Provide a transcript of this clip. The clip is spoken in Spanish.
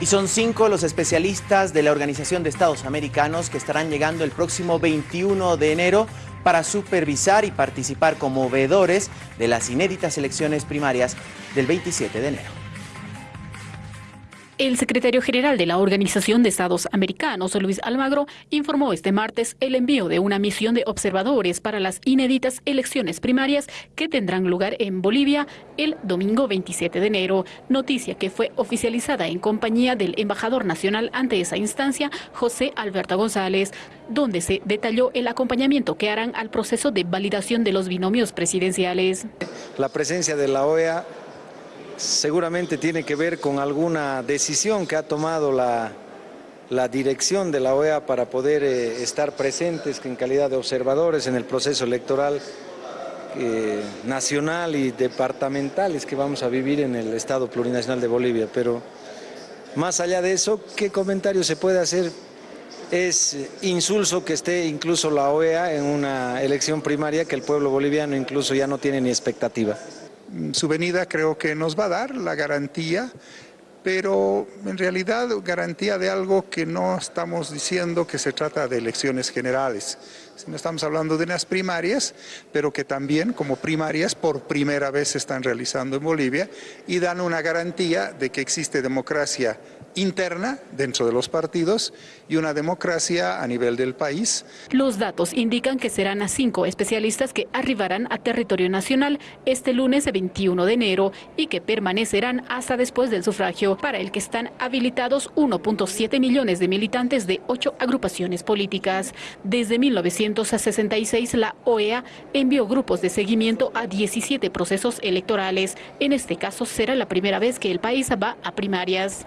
Y son cinco los especialistas de la Organización de Estados Americanos que estarán llegando el próximo 21 de enero para supervisar y participar como veedores de las inéditas elecciones primarias del 27 de enero. El secretario general de la Organización de Estados Americanos, Luis Almagro, informó este martes el envío de una misión de observadores para las inéditas elecciones primarias que tendrán lugar en Bolivia el domingo 27 de enero, noticia que fue oficializada en compañía del embajador nacional ante esa instancia, José Alberto González, donde se detalló el acompañamiento que harán al proceso de validación de los binomios presidenciales. La presencia de la OEA seguramente tiene que ver con alguna decisión que ha tomado la, dirección de la OEA para poder eh, estar presentes en calidad de observadores en el proceso electoral eh, nacional y departamentales que vamos a vivir en el Estado Plurinacional de Bolivia. Pero más allá de eso, ¿qué comentario se puede hacer? Es insulso que esté incluso la OEA en una elección primaria que el pueblo boliviano incluso ya no tiene ni expectativa. Su venida creo que nos va a dar la garantía, pero en realidad garantía de algo que no estamos diciendo que se trata de elecciones generales, sino estamos hablando de unas primarias, pero que también como primarias por primera vez se están realizando en Bolivia y dan una garantía de que existe democracia interna dentro de los partidos y una democracia a nivel del país. Los datos indican que serán a cinco especialistas que arribarán a territorio nacional este lunes 21 de enero y que permanecerán hasta después del sufragio, para el que están habilitados 1.7 millones de militantes de ocho agrupaciones políticas. Desde 1966 la OEA envió grupos de seguimiento a 17 procesos electorales. En este caso será la primera vez que el país va a primarias.